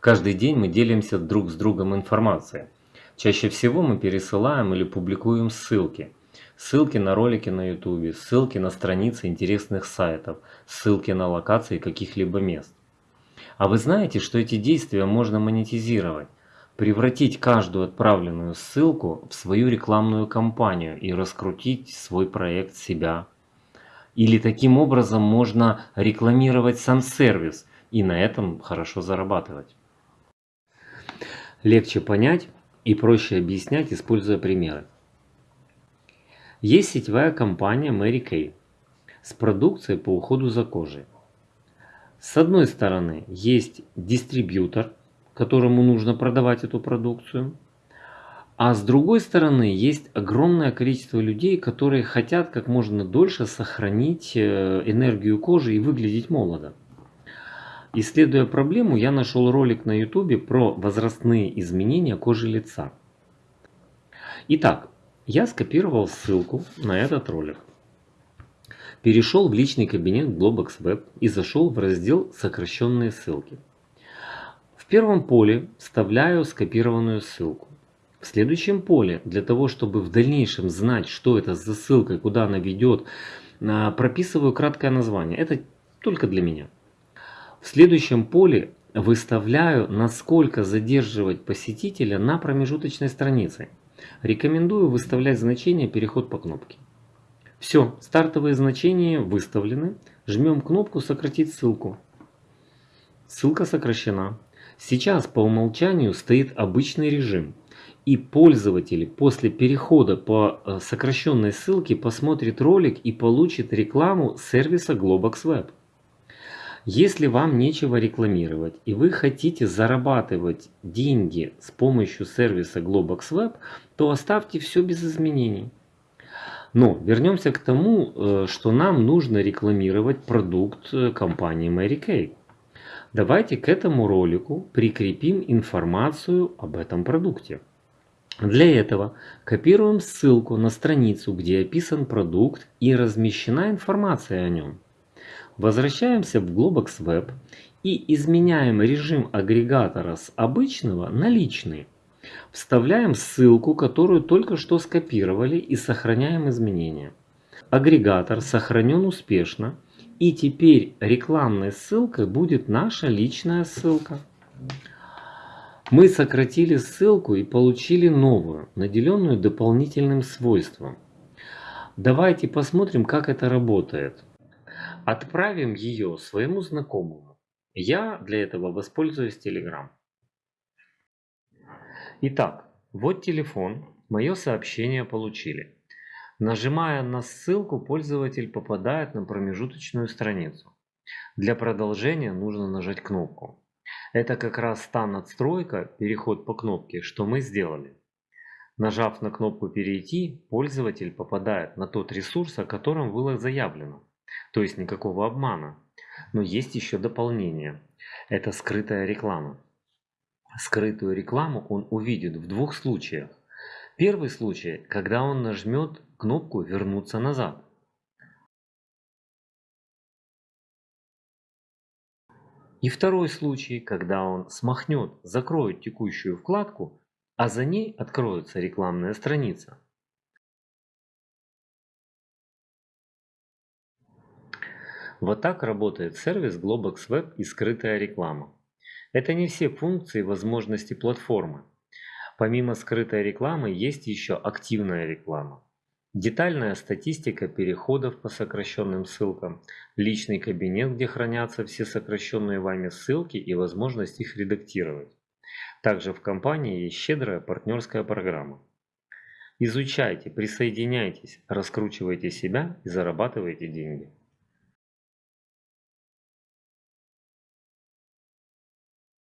Каждый день мы делимся друг с другом информацией. Чаще всего мы пересылаем или публикуем ссылки. Ссылки на ролики на YouTube, ссылки на страницы интересных сайтов, ссылки на локации каких-либо мест. А вы знаете, что эти действия можно монетизировать? Превратить каждую отправленную ссылку в свою рекламную кампанию и раскрутить свой проект себя. Или таким образом можно рекламировать сам сервис и на этом хорошо зарабатывать. Легче понять и проще объяснять, используя примеры. Есть сетевая компания Mary Kay с продукцией по уходу за кожей. С одной стороны есть дистрибьютор, которому нужно продавать эту продукцию. А с другой стороны есть огромное количество людей, которые хотят как можно дольше сохранить э, энергию кожи и выглядеть молодо. Исследуя проблему, я нашел ролик на YouTube про возрастные изменения кожи лица. Итак, я скопировал ссылку на этот ролик. Перешел в личный кабинет Globox Web и зашел в раздел «Сокращенные ссылки». В первом поле вставляю скопированную ссылку. В следующем поле, для того, чтобы в дальнейшем знать, что это за ссылка и куда она ведет, а, прописываю краткое название. Это только для меня. В следующем поле выставляю, насколько задерживать посетителя на промежуточной странице. Рекомендую выставлять значение «Переход по кнопке». Все, стартовые значения выставлены. Жмем кнопку «Сократить ссылку». Ссылка сокращена. Сейчас по умолчанию стоит обычный режим. И пользователь после перехода по э, сокращенной ссылке посмотрит ролик и получит рекламу сервиса Globox Web. Если вам нечего рекламировать и вы хотите зарабатывать деньги с помощью сервиса Globox Web, то оставьте все без изменений. Но вернемся к тому, э, что нам нужно рекламировать продукт э, компании Mary Kay. Давайте к этому ролику прикрепим информацию об этом продукте. Для этого копируем ссылку на страницу, где описан продукт и размещена информация о нем. Возвращаемся в Globox Web и изменяем режим агрегатора с обычного на личный. Вставляем ссылку, которую только что скопировали и сохраняем изменения. Агрегатор сохранен успешно и теперь рекламной ссылкой будет наша личная ссылка. Мы сократили ссылку и получили новую, наделенную дополнительным свойством. Давайте посмотрим, как это работает. Отправим ее своему знакомому. Я для этого воспользуюсь Telegram. Итак, вот телефон, мое сообщение получили. Нажимая на ссылку, пользователь попадает на промежуточную страницу. Для продолжения нужно нажать кнопку. Это как раз та надстройка, переход по кнопке, что мы сделали. Нажав на кнопку «Перейти», пользователь попадает на тот ресурс, о котором было заявлено. То есть никакого обмана. Но есть еще дополнение. Это скрытая реклама. Скрытую рекламу он увидит в двух случаях. Первый случай, когда он нажмет кнопку «Вернуться назад». И второй случай, когда он смахнет, закроет текущую вкладку, а за ней откроется рекламная страница. Вот так работает сервис Globox Web и скрытая реклама. Это не все функции и возможности платформы. Помимо скрытой рекламы есть еще активная реклама. Детальная статистика переходов по сокращенным ссылкам, личный кабинет, где хранятся все сокращенные вами ссылки и возможность их редактировать. Также в компании есть щедрая партнерская программа. Изучайте, присоединяйтесь, раскручивайте себя и зарабатывайте деньги.